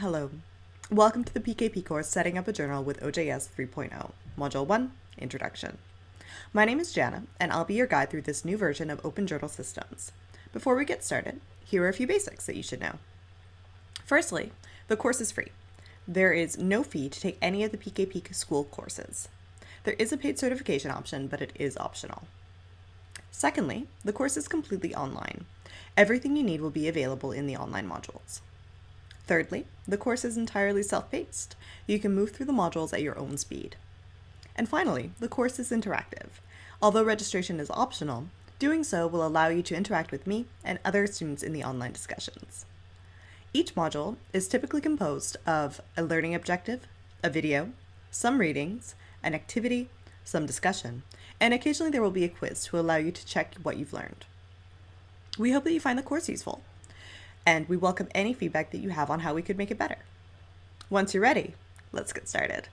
Hello. Welcome to the PKP course Setting Up a Journal with OJS 3.0, Module 1, Introduction. My name is Jana, and I'll be your guide through this new version of Open Journal Systems. Before we get started, here are a few basics that you should know. Firstly, the course is free. There is no fee to take any of the PKP school courses. There is a paid certification option, but it is optional. Secondly, the course is completely online. Everything you need will be available in the online modules. Thirdly, the course is entirely self-paced. You can move through the modules at your own speed. And finally, the course is interactive. Although registration is optional, doing so will allow you to interact with me and other students in the online discussions. Each module is typically composed of a learning objective, a video, some readings, an activity, some discussion, and occasionally there will be a quiz to allow you to check what you've learned. We hope that you find the course useful and we welcome any feedback that you have on how we could make it better. Once you're ready, let's get started.